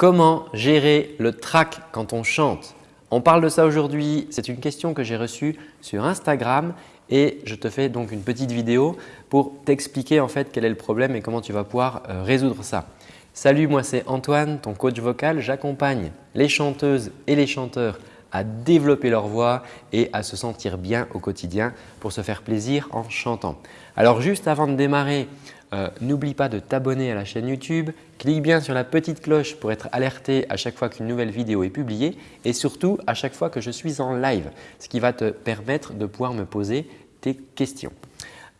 Comment gérer le track quand on chante? On parle de ça aujourd'hui. C'est une question que j'ai reçue sur Instagram et je te fais donc une petite vidéo pour t'expliquer en fait quel est le problème et comment tu vas pouvoir euh, résoudre ça. Salut, moi c'est Antoine, ton coach vocal. J'accompagne les chanteuses et les chanteurs à développer leur voix et à se sentir bien au quotidien pour se faire plaisir en chantant. Alors juste avant de démarrer, euh, n'oublie pas de t'abonner à la chaîne YouTube, clique bien sur la petite cloche pour être alerté à chaque fois qu'une nouvelle vidéo est publiée et surtout à chaque fois que je suis en live, ce qui va te permettre de pouvoir me poser tes questions.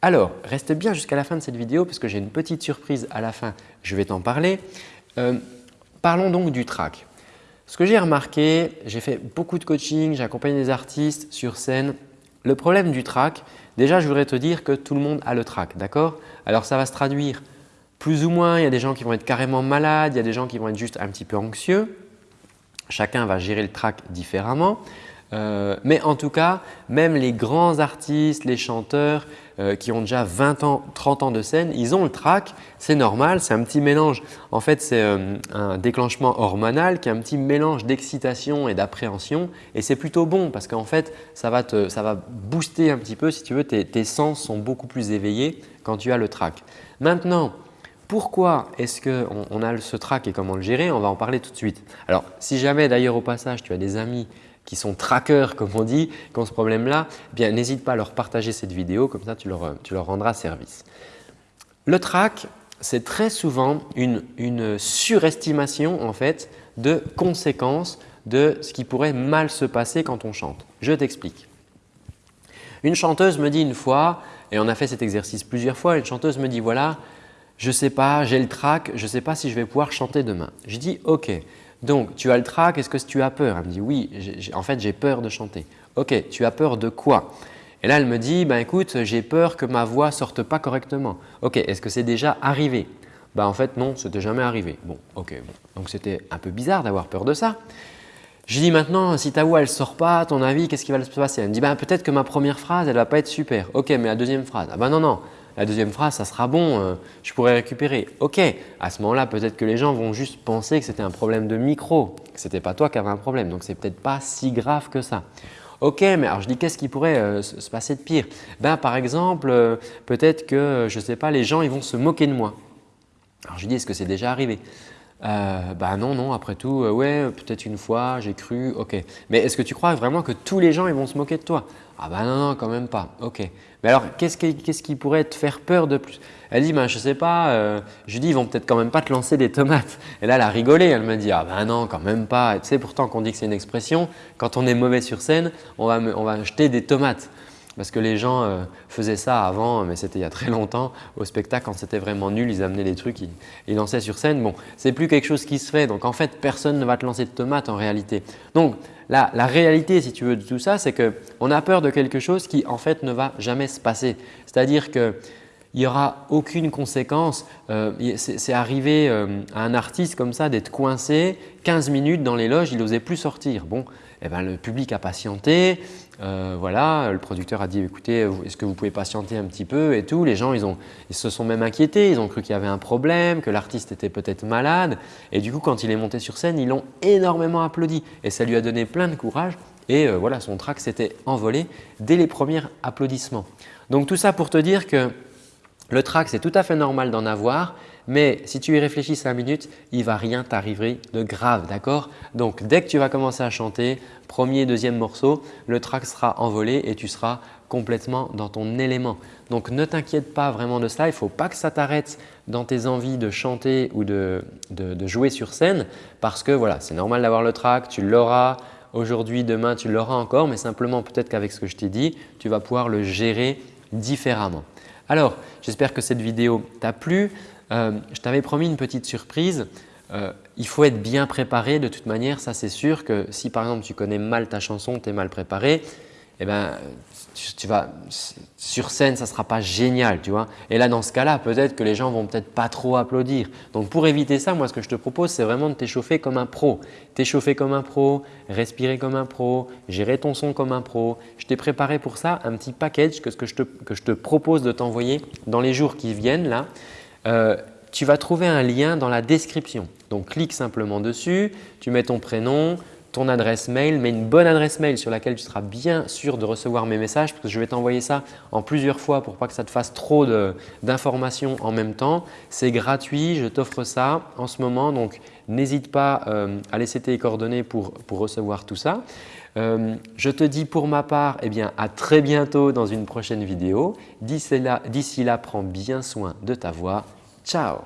Alors, reste bien jusqu'à la fin de cette vidéo parce que j'ai une petite surprise à la fin, je vais t'en parler. Euh, parlons donc du track. Ce que j'ai remarqué, j'ai fait beaucoup de coaching, j'ai accompagné des artistes sur scène. Le problème du track, déjà je voudrais te dire que tout le monde a le track, d'accord? Alors ça va se traduire plus ou moins, il y a des gens qui vont être carrément malades, il y a des gens qui vont être juste un petit peu anxieux. Chacun va gérer le track différemment. Euh, mais en tout cas, même les grands artistes, les chanteurs euh, qui ont déjà 20 ans, 30 ans de scène, ils ont le trac, c'est normal, c'est un petit mélange. En fait, c'est euh, un déclenchement hormonal qui est un petit mélange d'excitation et d'appréhension et c'est plutôt bon parce qu'en fait, ça va, te, ça va booster un petit peu si tu veux, tes, sens sont beaucoup plus éveillés quand tu as le trac. Maintenant, pourquoi est-ce qu'on on a ce trac et comment le gérer? On va en parler tout de suite. Alors, si jamais d'ailleurs au passage tu as des amis qui sont trackers comme on dit, qui ont ce problème-là, eh n'hésite pas à leur partager cette vidéo, comme ça tu leur, rendras service. Le track, c'est très souvent une, une, surestimation en fait de conséquences de ce qui pourrait mal se passer quand on chante. Je t'explique. Une chanteuse me dit une fois, et on a fait cet exercice plusieurs fois, une chanteuse me dit voilà, je ne sais pas, j'ai le track, je ne sais pas si je vais pouvoir chanter demain. Je dis ok, donc, tu as le trac, est-ce que tu as peur? Elle me dit oui, en fait j'ai peur de chanter. Ok, tu as peur de quoi? Et là elle me dit, ben écoute, j'ai peur que ma voix sorte pas correctement. Ok, est-ce que c'est déjà arrivé? Ben, En fait non, c'était jamais arrivé. Bon, ok, bon. donc c'était un peu bizarre d'avoir peur de ça. Je dis maintenant, si ta voix elle sort pas, à ton avis, qu'est-ce qui va se passer? Elle me dit, ben, peut-être que ma première phrase elle va pas être super. Ok, mais la deuxième phrase, ah ben non, non, la deuxième phrase, ça sera bon, euh, je pourrais récupérer. Ok, à ce moment-là, peut-être que les gens vont juste penser que c'était un problème de micro, que ce n'était pas toi qui avais un problème. Donc, ce n'est peut-être pas si grave que ça. Ok, mais alors je dis qu'est-ce qui pourrait euh, se passer de pire? Ben, Par exemple, euh, peut-être que, je ne sais pas, les gens ils vont se moquer de moi. Alors je dis, est-ce que c'est déjà arrivé? Euh, bah non, non, après tout, ouais, peut-être une fois, j'ai cru, ok. Mais est-ce que tu crois vraiment que tous les gens ils vont se moquer de toi? Ah ben non, non, quand même pas. Ok. Mais alors, qu'est-ce qui, pourrait te faire peur de plus? Elle dit, ben, je ne sais pas. Euh, je dis, ils vont peut-être quand même pas te lancer des tomates. Et là, elle a rigolé. Elle me dit, ah ben non, quand même pas. tu sais, pourtant qu'on dit que c'est une expression, quand on est mauvais sur scène, on va, on va jeter des tomates. Parce que les gens euh, faisaient ça avant, mais c'était il y a très longtemps. Au spectacle, quand c'était vraiment nul, ils amenaient les trucs, ils, lançaient sur scène. Bon, c'est plus quelque chose qui se fait. Donc en fait, personne ne va te lancer de tomates en réalité. Donc la, la réalité, si tu veux, de tout ça, c'est qu'on a peur de quelque chose qui en fait ne va jamais se passer. C'est-à-dire que il n'y aura aucune conséquence. Euh, c'est arrivé euh, à un artiste comme ça d'être coincé 15 minutes dans les loges, il n'osait plus sortir. Bon, eh ben, le public a patienté, euh, voilà, le producteur a dit écoutez, est-ce que vous pouvez patienter un petit peu et tout. Les gens ils, ont, ils se sont même inquiétés, ils ont cru qu'il y avait un problème, que l'artiste était peut-être malade. Et du coup quand il est monté sur scène, ils l'ont énormément applaudi. Et ça lui a donné plein de courage. Et voilà, son track s'était envolé dès les premiers applaudissements. Donc tout ça pour te dire que le trac, c'est tout à fait normal d'en avoir, mais si tu y réfléchis 5 minutes, il ne va rien t'arriver de grave, d'accord? Donc, dès que tu vas commencer à chanter, premier, deuxième morceau, le trac sera envolé et tu seras complètement dans ton élément. Donc, ne t'inquiète pas vraiment de ça. Il ne faut pas que ça t'arrête dans tes envies de chanter ou de, jouer sur scène parce que voilà, c'est normal d'avoir le trac, tu l'auras aujourd'hui, demain, tu l'auras encore, mais simplement peut-être qu'avec ce que je t'ai dit, tu vas pouvoir le gérer différemment. Alors, j'espère que cette vidéo t'a plu. Euh, je t'avais promis une petite surprise. Euh, il faut être bien préparé de toute manière, ça c'est sûr que si par exemple tu connais mal ta chanson, tu es mal préparé, eh ben, tu, vas, sur scène, ça ne sera pas génial. Tu vois Et là, dans ce cas-là, peut-être que les gens vont peut-être pas trop applaudir. Donc, pour éviter ça, moi, ce que je te propose, c'est vraiment de t'échauffer comme un pro. T'échauffer comme un pro, respirer comme un pro, gérer ton son comme un pro. Je t'ai préparé pour ça un petit package que, que, je, te, que je te propose de t'envoyer dans les jours qui viennent. là. Euh, tu vas trouver un lien dans la description. Donc, clique simplement dessus, tu mets ton prénom, ton adresse mail, mais une bonne adresse mail sur laquelle tu seras bien sûr de recevoir mes messages parce que je vais t'envoyer ça en plusieurs fois pour pas que ça te fasse trop d'informations en même temps. C'est gratuit, je t'offre ça en ce moment donc n'hésite pas euh, à laisser tes coordonnées pour, recevoir tout ça. Euh, je te dis pour ma part eh bien, à très bientôt dans une prochaine vidéo. D'ici là, là, prends bien soin de ta voix. Ciao